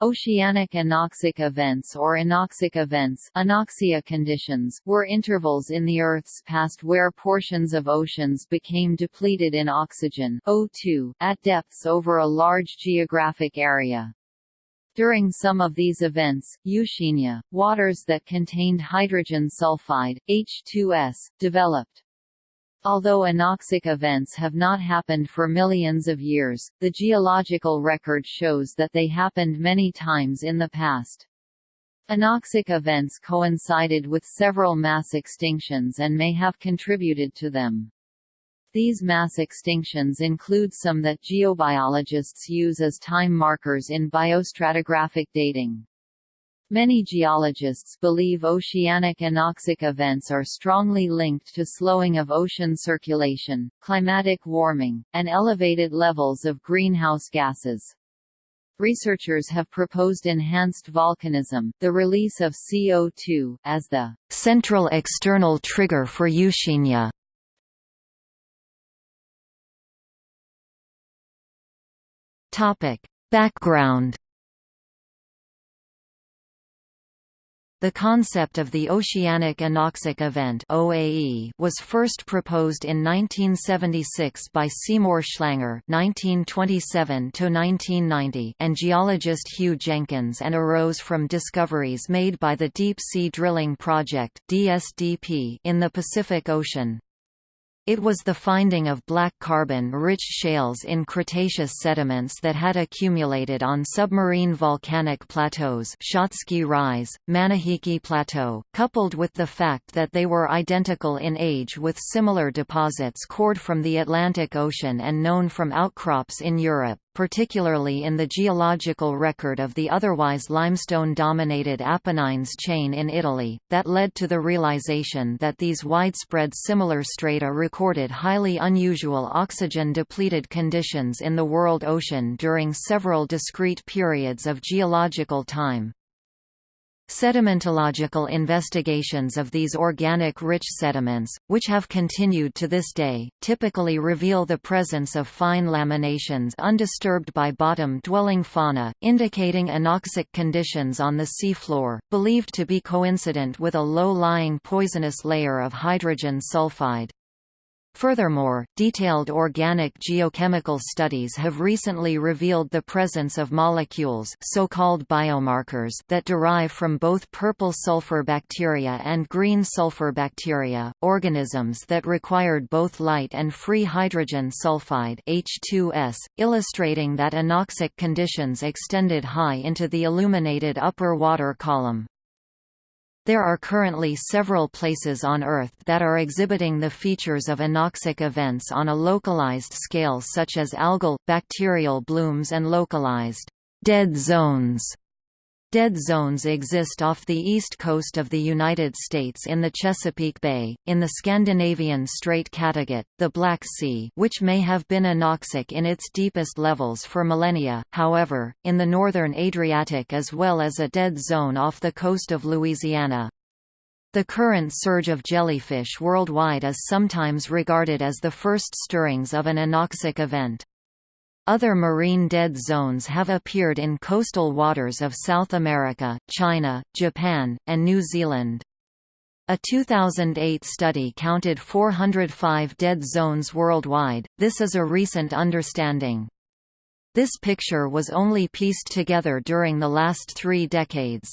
Oceanic anoxic events or anoxic events anoxia conditions were intervals in the Earth's past where portions of oceans became depleted in oxygen O2 at depths over a large geographic area. During some of these events, Euxinia, waters that contained hydrogen sulfide, H2S, developed. Although anoxic events have not happened for millions of years, the geological record shows that they happened many times in the past. Anoxic events coincided with several mass extinctions and may have contributed to them. These mass extinctions include some that geobiologists use as time markers in biostratigraphic dating. Many geologists believe oceanic anoxic events are strongly linked to slowing of ocean circulation, climatic warming, and elevated levels of greenhouse gases. Researchers have proposed enhanced volcanism, the release of CO2, as the central external trigger for Euxinia. Background The concept of the Oceanic Anoxic Event (OAE) was first proposed in 1976 by Seymour Schlanger (1927–1990) and geologist Hugh Jenkins, and arose from discoveries made by the Deep Sea Drilling Project (DSDP) in the Pacific Ocean. It was the finding of black carbon-rich shales in Cretaceous sediments that had accumulated on submarine volcanic plateaus Shatsky Rise, Manihiki Plateau, coupled with the fact that they were identical in age with similar deposits cored from the Atlantic Ocean and known from outcrops in Europe particularly in the geological record of the otherwise limestone-dominated Apennines chain in Italy, that led to the realization that these widespread similar strata recorded highly unusual oxygen-depleted conditions in the world ocean during several discrete periods of geological time. Sedimentological investigations of these organic-rich sediments, which have continued to this day, typically reveal the presence of fine laminations undisturbed by bottom-dwelling fauna, indicating anoxic conditions on the seafloor, believed to be coincident with a low-lying poisonous layer of hydrogen sulfide. Furthermore, detailed organic geochemical studies have recently revealed the presence of molecules so-called biomarkers that derive from both purple sulfur bacteria and green sulfur bacteria, organisms that required both light and free hydrogen sulfide H2S, illustrating that anoxic conditions extended high into the illuminated upper water column. There are currently several places on Earth that are exhibiting the features of anoxic events on a localized scale such as algal, bacterial blooms and localized dead zones. Dead zones exist off the east coast of the United States in the Chesapeake Bay, in the Scandinavian Strait Kattegat, the Black Sea which may have been anoxic in its deepest levels for millennia, however, in the northern Adriatic as well as a dead zone off the coast of Louisiana. The current surge of jellyfish worldwide is sometimes regarded as the first stirrings of an anoxic event. Other marine dead zones have appeared in coastal waters of South America, China, Japan, and New Zealand. A 2008 study counted 405 dead zones worldwide, this is a recent understanding. This picture was only pieced together during the last three decades.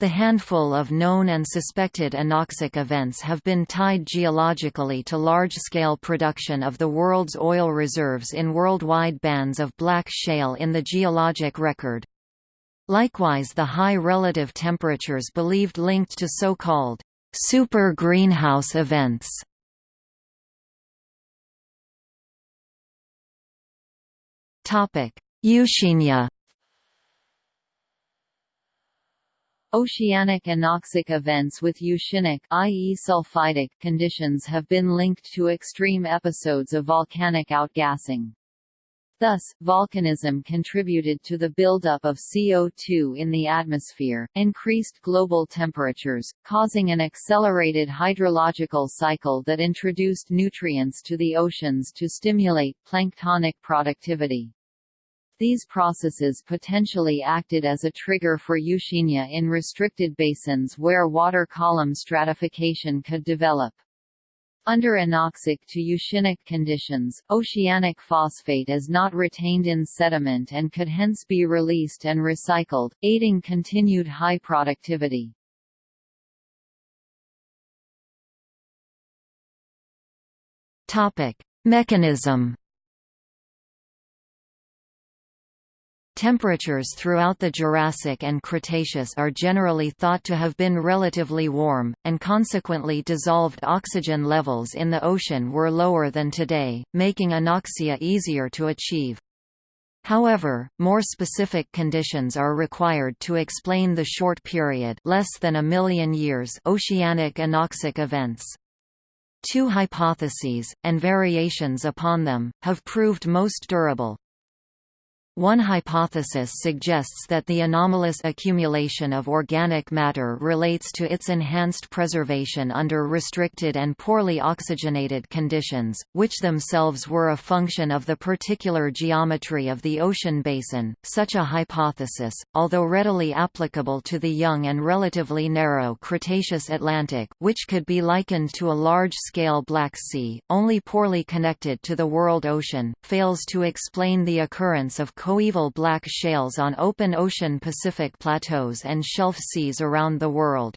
The handful of known and suspected anoxic events have been tied geologically to large-scale production of the world's oil reserves in worldwide bands of black shale in the geologic record. Likewise the high relative temperatures believed linked to so-called super greenhouse events. Euxinia Oceanic anoxic events with euxinic i.e. sulfidic conditions have been linked to extreme episodes of volcanic outgassing. Thus, volcanism contributed to the buildup of CO2 in the atmosphere, increased global temperatures, causing an accelerated hydrological cycle that introduced nutrients to the oceans to stimulate planktonic productivity. These processes potentially acted as a trigger for Euxinia in restricted basins where water column stratification could develop. Under anoxic to euxinic conditions, oceanic phosphate is not retained in sediment and could hence be released and recycled, aiding continued high productivity. Mechanism. Temperatures throughout the Jurassic and Cretaceous are generally thought to have been relatively warm, and consequently dissolved oxygen levels in the ocean were lower than today, making anoxia easier to achieve. However, more specific conditions are required to explain the short period less than a million years oceanic anoxic events. Two hypotheses, and variations upon them, have proved most durable. One hypothesis suggests that the anomalous accumulation of organic matter relates to its enhanced preservation under restricted and poorly oxygenated conditions, which themselves were a function of the particular geometry of the ocean basin. Such a hypothesis, although readily applicable to the young and relatively narrow Cretaceous Atlantic, which could be likened to a large-scale Black Sea, only poorly connected to the world ocean, fails to explain the occurrence of coeval black shales on open ocean Pacific plateaus and shelf seas around the world.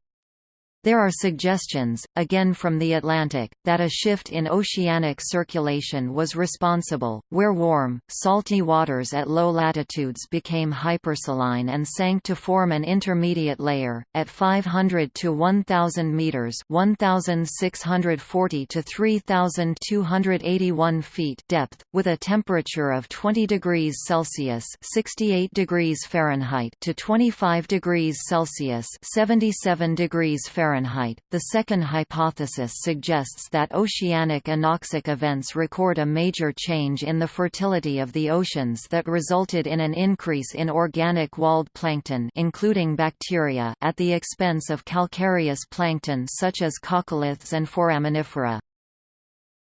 There are suggestions, again from the Atlantic, that a shift in oceanic circulation was responsible, where warm, salty waters at low latitudes became hypersaline and sank to form an intermediate layer, at 500 to 1,000 meters (1,640 to 3,281 feet) depth, with a temperature of 20 degrees Celsius (68 degrees Fahrenheit) to 25 degrees Celsius (77 degrees Fahrenheit) Fahrenheit. The second hypothesis suggests that oceanic anoxic events record a major change in the fertility of the oceans that resulted in an increase in organic walled plankton including bacteria at the expense of calcareous plankton such as coccoliths and foraminifera.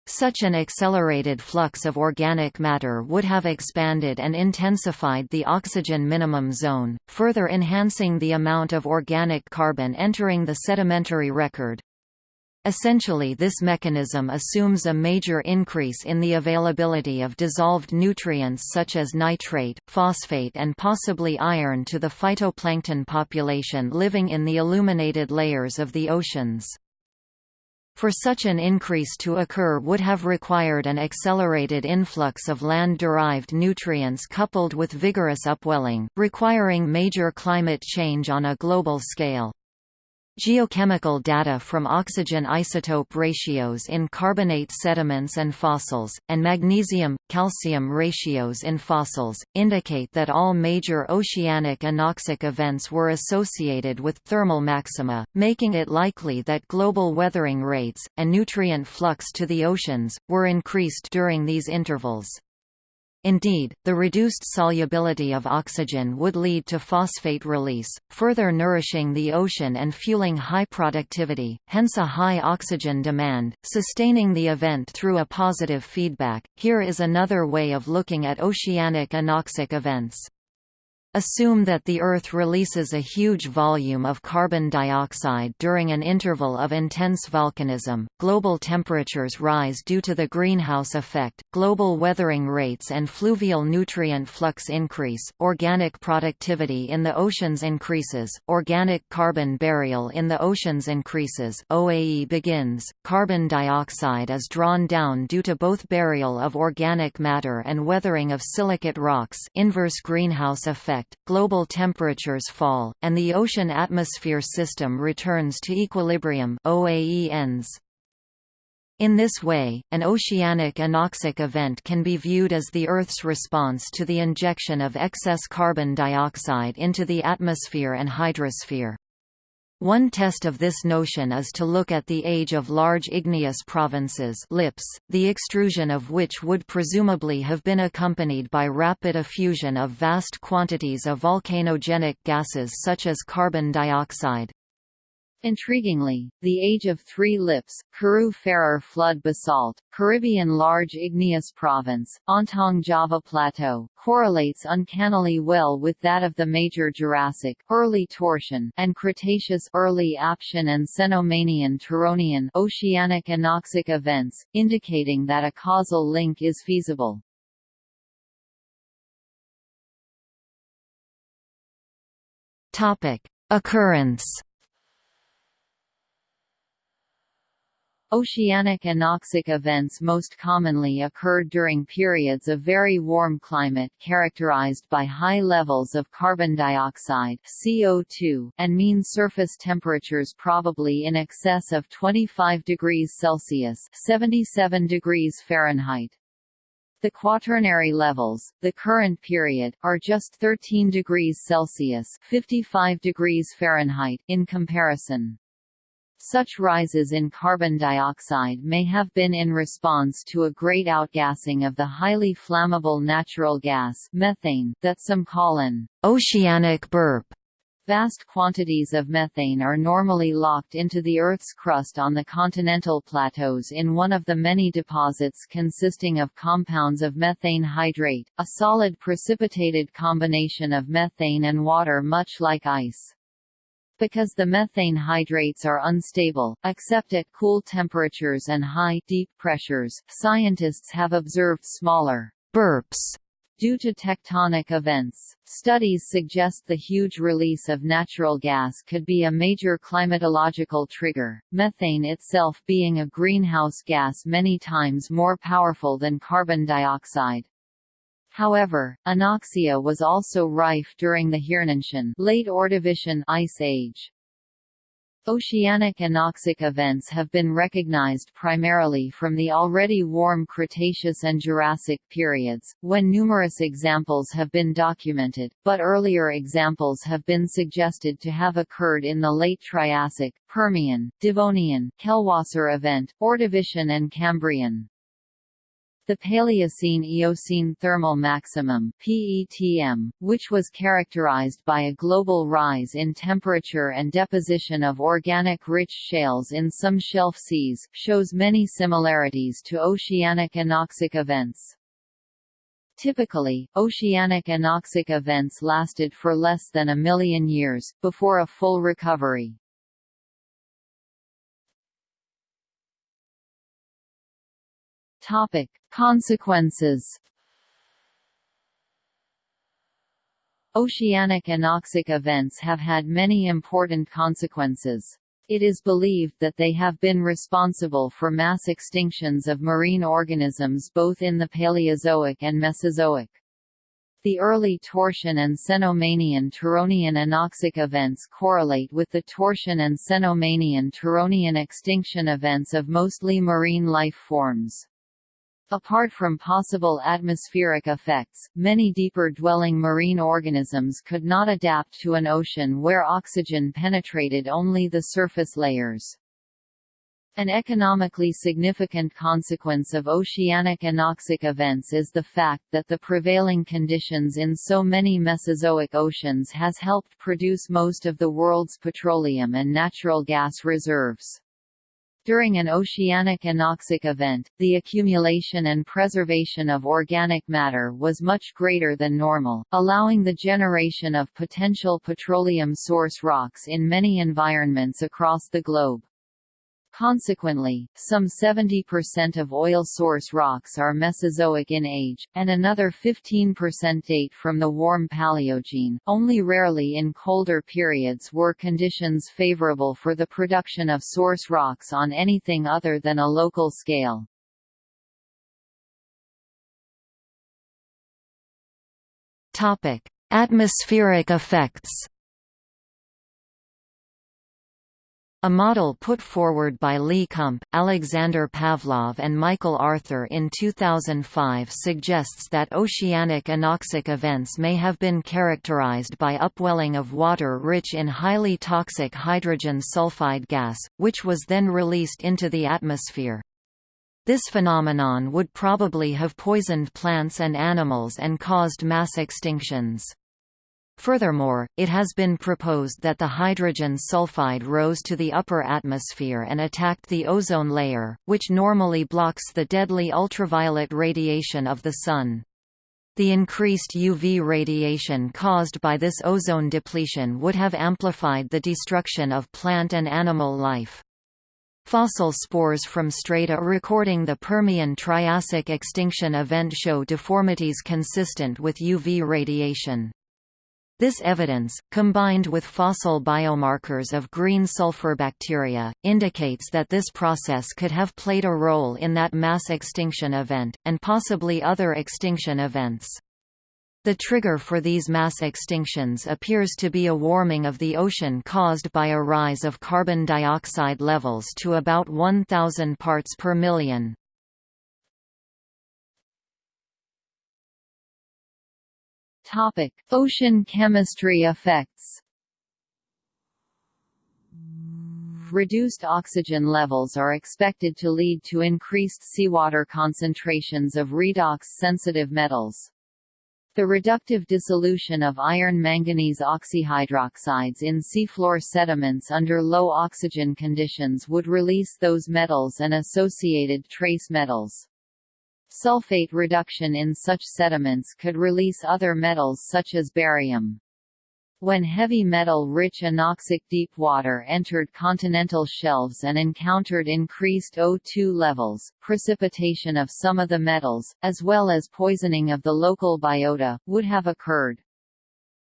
Such an accelerated flux of organic matter would have expanded and intensified the oxygen minimum zone, further enhancing the amount of organic carbon entering the sedimentary record. Essentially this mechanism assumes a major increase in the availability of dissolved nutrients such as nitrate, phosphate and possibly iron to the phytoplankton population living in the illuminated layers of the oceans. For such an increase to occur would have required an accelerated influx of land-derived nutrients coupled with vigorous upwelling, requiring major climate change on a global scale. Geochemical data from oxygen isotope ratios in carbonate sediments and fossils, and magnesium-calcium ratios in fossils, indicate that all major oceanic anoxic events were associated with thermal maxima, making it likely that global weathering rates, and nutrient flux to the oceans, were increased during these intervals. Indeed, the reduced solubility of oxygen would lead to phosphate release, further nourishing the ocean and fueling high productivity, hence a high oxygen demand, sustaining the event through a positive feedback. Here is another way of looking at oceanic anoxic events. Assume that the Earth releases a huge volume of carbon dioxide during an interval of intense volcanism, global temperatures rise due to the greenhouse effect, global weathering rates and fluvial nutrient flux increase, organic productivity in the oceans increases, organic carbon burial in the oceans increases OAE begins, carbon dioxide is drawn down due to both burial of organic matter and weathering of silicate rocks inverse greenhouse effect effect, global temperatures fall, and the ocean atmosphere system returns to equilibrium. In this way, an oceanic anoxic event can be viewed as the Earth's response to the injection of excess carbon dioxide into the atmosphere and hydrosphere. One test of this notion is to look at the age of large igneous provinces lips, the extrusion of which would presumably have been accompanied by rapid effusion of vast quantities of volcanogenic gases such as carbon dioxide. Intriguingly, the Age of Three Lips, Karoo-Ferrar flood basalt, Caribbean large igneous province, Ontong Java Plateau, correlates uncannily well with that of the Major Jurassic early Toarcian and Cretaceous early Aptian and Cenomanian Turonian oceanic anoxic events, indicating that a causal link is feasible. Topic: Occurrence Oceanic anoxic events most commonly occurred during periods of very warm climate characterized by high levels of carbon dioxide CO2 and mean surface temperatures probably in excess of 25 degrees Celsius 77 degrees Fahrenheit. The quaternary levels, the current period, are just 13 degrees Celsius 55 degrees Fahrenheit in comparison. Such rises in carbon dioxide may have been in response to a great outgassing of the highly flammable natural gas methane that some call an oceanic burp. Vast quantities of methane are normally locked into the Earth's crust on the continental plateaus in one of the many deposits consisting of compounds of methane hydrate, a solid precipitated combination of methane and water much like ice. Because the methane hydrates are unstable, except at cool temperatures and high, deep pressures, scientists have observed smaller burps due to tectonic events. Studies suggest the huge release of natural gas could be a major climatological trigger, methane itself being a greenhouse gas many times more powerful than carbon dioxide. However, anoxia was also rife during the Hirnantian late Ordovician ice age. Oceanic anoxic events have been recognized primarily from the already warm Cretaceous and Jurassic periods, when numerous examples have been documented, but earlier examples have been suggested to have occurred in the late Triassic, Permian, Devonian, Kellwasser event, Ordovician and Cambrian. The Paleocene–Eocene thermal maximum (PETM), which was characterized by a global rise in temperature and deposition of organic rich shales in some shelf seas, shows many similarities to oceanic anoxic events. Typically, oceanic anoxic events lasted for less than a million years, before a full recovery. Topic: Consequences. Oceanic anoxic events have had many important consequences. It is believed that they have been responsible for mass extinctions of marine organisms both in the Paleozoic and Mesozoic. The early Toarcian and Cenomanian Turonian anoxic events correlate with the Toarcian and Cenomanian Turonian extinction events of mostly marine life forms. Apart from possible atmospheric effects, many deeper-dwelling marine organisms could not adapt to an ocean where oxygen penetrated only the surface layers. An economically significant consequence of oceanic anoxic events is the fact that the prevailing conditions in so many Mesozoic oceans has helped produce most of the world's petroleum and natural gas reserves. During an oceanic anoxic event, the accumulation and preservation of organic matter was much greater than normal, allowing the generation of potential petroleum source rocks in many environments across the globe. Consequently, some 70% of oil source rocks are Mesozoic in age, and another 15% date from the warm Paleogene. Only rarely in colder periods were conditions favorable for the production of source rocks on anything other than a local scale. Topic: Atmospheric effects. A model put forward by Lee Kump, Alexander Pavlov and Michael Arthur in 2005 suggests that oceanic anoxic events may have been characterized by upwelling of water rich in highly toxic hydrogen sulfide gas, which was then released into the atmosphere. This phenomenon would probably have poisoned plants and animals and caused mass extinctions. Furthermore, it has been proposed that the hydrogen sulfide rose to the upper atmosphere and attacked the ozone layer, which normally blocks the deadly ultraviolet radiation of the Sun. The increased UV radiation caused by this ozone depletion would have amplified the destruction of plant and animal life. Fossil spores from strata recording the Permian-Triassic extinction event show deformities consistent with UV radiation. This evidence, combined with fossil biomarkers of green sulfur bacteria, indicates that this process could have played a role in that mass extinction event, and possibly other extinction events. The trigger for these mass extinctions appears to be a warming of the ocean caused by a rise of carbon dioxide levels to about 1,000 parts per million. Topic: Ocean chemistry effects. Reduced oxygen levels are expected to lead to increased seawater concentrations of redox-sensitive metals. The reductive dissolution of iron-manganese oxyhydroxides in seafloor sediments under low oxygen conditions would release those metals and associated trace metals. Sulfate reduction in such sediments could release other metals such as barium. When heavy metal-rich anoxic deep water entered continental shelves and encountered increased O2 levels, precipitation of some of the metals, as well as poisoning of the local biota, would have occurred.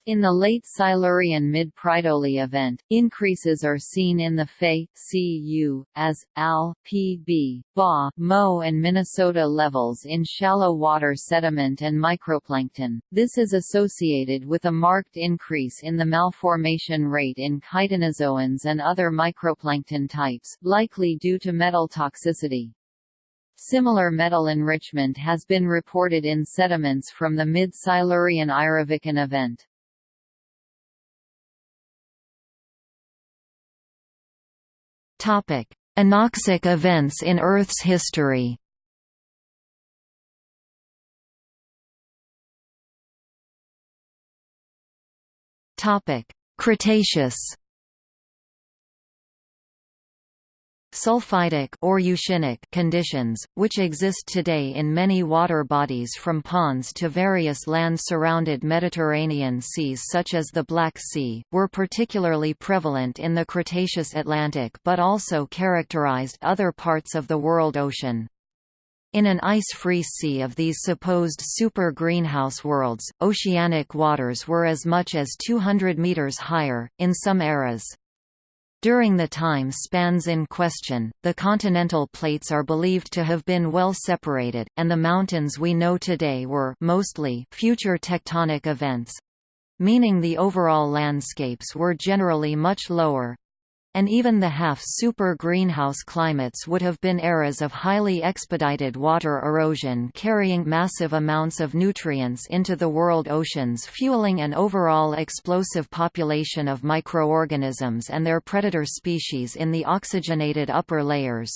In the late Silurian mid-Pridoli event, increases are seen in the Fe, Cu, as, Al, Pb, Ba, Mo and Minnesota levels in shallow water sediment and microplankton. This is associated with a marked increase in the malformation rate in chitinozoans and other microplankton types, likely due to metal toxicity. Similar metal enrichment has been reported in sediments from the mid-Silurian Ireviken event. Topic: Anoxic events in Earth's history. Topic: Cretaceous. Sulfidic or euxinic conditions, which exist today in many water bodies from ponds to various land-surrounded Mediterranean seas such as the Black Sea, were particularly prevalent in the Cretaceous Atlantic but also characterized other parts of the world ocean. In an ice-free sea of these supposed super-greenhouse worlds, oceanic waters were as much as 200 meters higher, in some eras. During the time spans in question, the continental plates are believed to have been well separated, and the mountains we know today were mostly future tectonic events meaning the overall landscapes were generally much lower, and even the half-super greenhouse climates would have been eras of highly expedited water erosion carrying massive amounts of nutrients into the world oceans fueling an overall explosive population of microorganisms and their predator species in the oxygenated upper layers.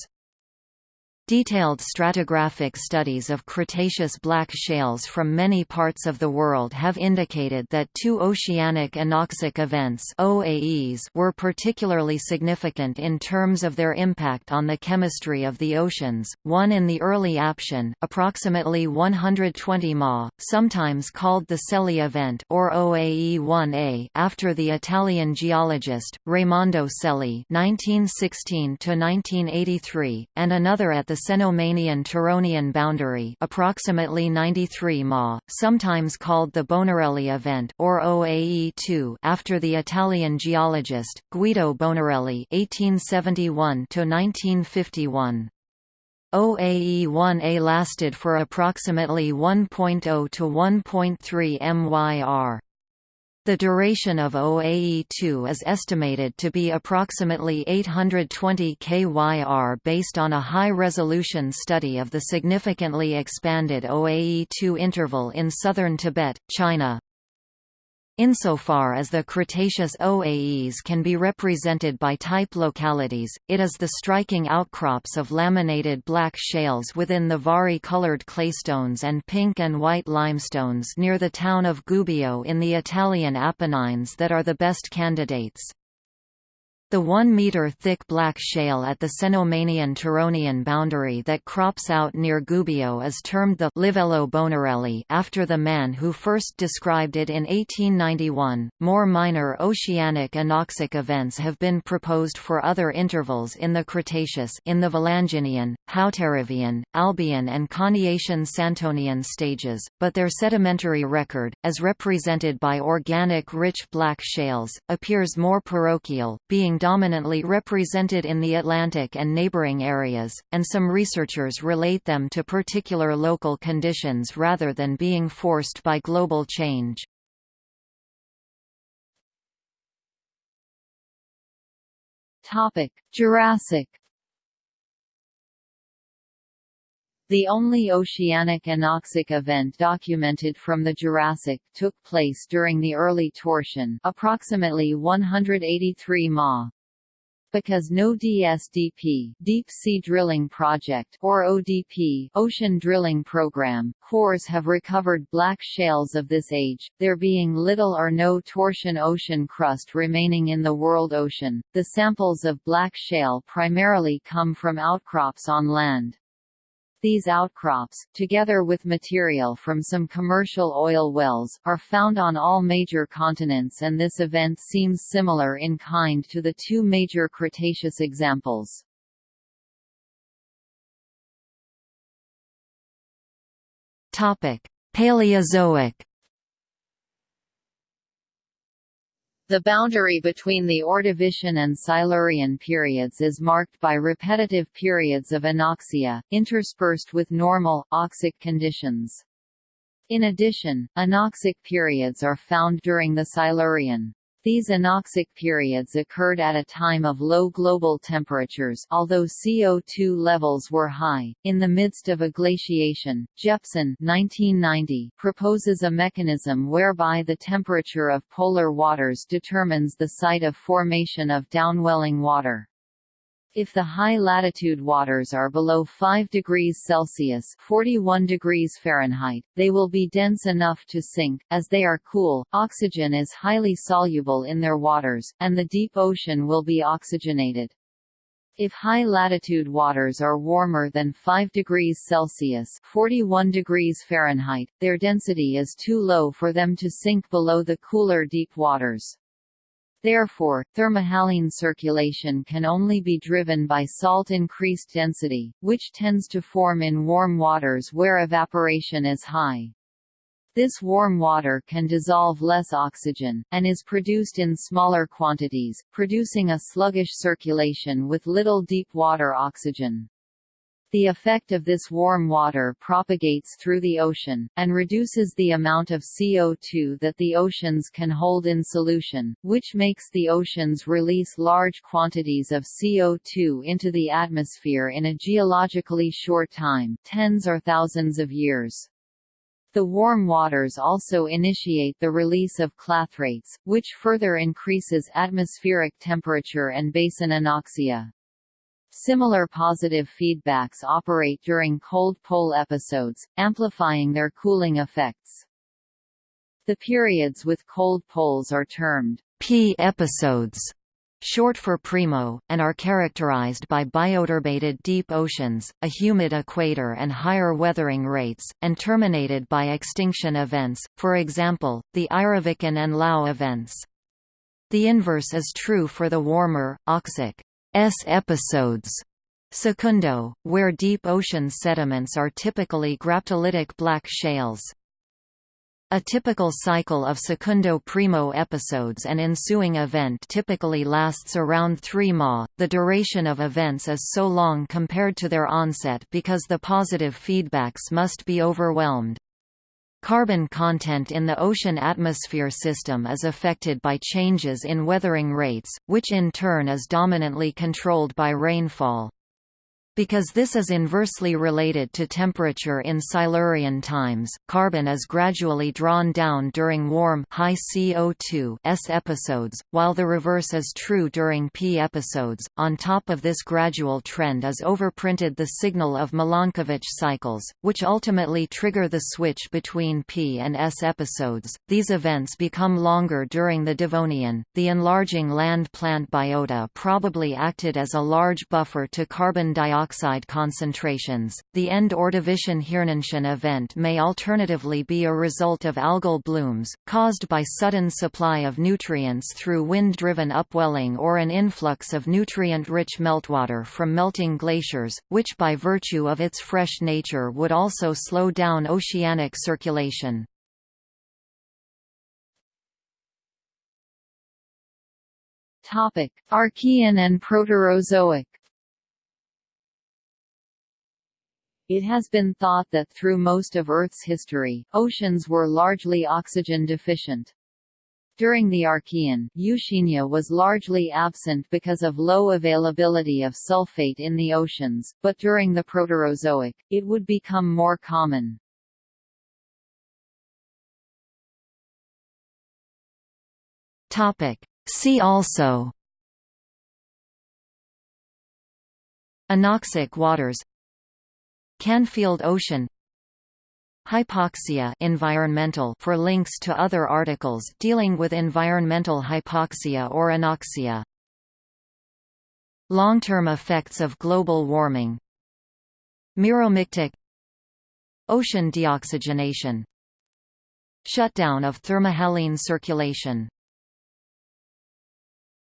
Detailed stratigraphic studies of Cretaceous black shales from many parts of the world have indicated that two oceanic anoxic events OAEs were particularly significant in terms of their impact on the chemistry of the oceans, one in the early Aptian approximately 120 ma, sometimes called the Selli event or OAE-1A after the Italian geologist, Raimondo Selli 1916 and another at the Cenomanian-Turonian boundary approximately 93 ma, sometimes called the Bonarelli event or OAE-2 after the Italian geologist, Guido Bonarelli 1871–1951. OAE-1A lasted for approximately 1.0 to 1.3 MYR. The duration of OAE-2 is estimated to be approximately 820 kyr based on a high-resolution study of the significantly expanded OAE-2 interval in southern Tibet, China. Insofar as the Cretaceous OAEs can be represented by type localities, it is the striking outcrops of laminated black shales within the vari-colored claystones and pink and white limestones near the town of Gubbio in the Italian Apennines that are the best candidates. The one-metre-thick black shale at the Cenomanian-Turonian boundary that crops out near Gubbio is termed the Livello Bonarelli after the man who first described it in 1891. More minor oceanic anoxic events have been proposed for other intervals in the Cretaceous in the Valanginian, Hauterivian, Albian and Coniacian-Santonian stages, but their sedimentary record, as represented by organic rich black shales, appears more parochial, being dominantly represented in the Atlantic and neighboring areas, and some researchers relate them to particular local conditions rather than being forced by global change. Jurassic The only oceanic anoxic event documented from the Jurassic took place during the early Toarcian approximately 183 ma. Because no DSDP Deep Sea Drilling Project or ODP Ocean Drilling Program cores have recovered black shales of this age, there being little or no Toarcian ocean crust remaining in the world ocean. The samples of black shale primarily come from outcrops on land. These outcrops, together with material from some commercial oil wells, are found on all major continents and this event seems similar in kind to the two major Cretaceous examples. Paleozoic The boundary between the Ordovician and Silurian periods is marked by repetitive periods of anoxia, interspersed with normal, oxic conditions. In addition, anoxic periods are found during the Silurian. These anoxic periods occurred at a time of low global temperatures although CO2 levels were high. In the midst of a glaciation, Jeppsson 1990 proposes a mechanism whereby the temperature of polar waters determines the site of formation of downwelling water. If the high-latitude waters are below 5 degrees Celsius 41 degrees Fahrenheit, they will be dense enough to sink, as they are cool, oxygen is highly soluble in their waters, and the deep ocean will be oxygenated. If high-latitude waters are warmer than 5 degrees Celsius 41 degrees Fahrenheit, their density is too low for them to sink below the cooler deep waters. Therefore, thermohaline circulation can only be driven by salt increased density, which tends to form in warm waters where evaporation is high. This warm water can dissolve less oxygen, and is produced in smaller quantities, producing a sluggish circulation with little deep water oxygen. The effect of this warm water propagates through the ocean, and reduces the amount of CO2 that the oceans can hold in solution, which makes the oceans release large quantities of CO2 into the atmosphere in a geologically short time tens or thousands of years. The warm waters also initiate the release of clathrates, which further increases atmospheric temperature and basin anoxia. Similar positive feedbacks operate during cold pole episodes, amplifying their cooling effects. The periods with cold poles are termed P episodes, short for primo, and are characterized by bioturbated deep oceans, a humid equator and higher weathering rates, and terminated by extinction events, for example, the Ireviken and Lau events. The inverse is true for the warmer, oxic S episodes. Secundo, where deep ocean sediments are typically graptolitic black shales. A typical cycle of secundo primo episodes and ensuing event typically lasts around 3 ma. The duration of events is so long compared to their onset because the positive feedbacks must be overwhelmed. Carbon content in the ocean atmosphere system is affected by changes in weathering rates, which in turn is dominantly controlled by rainfall. Because this is inversely related to temperature in Silurian times, carbon is gradually drawn down during warm high CO2 S episodes, while the reverse is true during P episodes. On top of this gradual trend is overprinted the signal of Milankovitch cycles, which ultimately trigger the switch between P and S episodes. These events become longer during the Devonian. The enlarging land plant biota probably acted as a large buffer to carbon dioxide concentrations. The end Ordovician Hirnantian event may alternatively be a result of algal blooms, caused by sudden supply of nutrients through wind-driven upwelling or an influx of nutrient-rich meltwater from melting glaciers, which by virtue of its fresh nature would also slow down oceanic circulation. Topic: Archean and Proterozoic It has been thought that through most of Earth's history, oceans were largely oxygen deficient. During the Archean, Euxinia was largely absent because of low availability of sulfate in the oceans, but during the Proterozoic, it would become more common. See also Anoxic waters Canfield Ocean. Hypoxia environmental for links to other articles dealing with environmental hypoxia or anoxia. Long-term effects of global warming. Meromictic Ocean deoxygenation. Shutdown of thermohaline circulation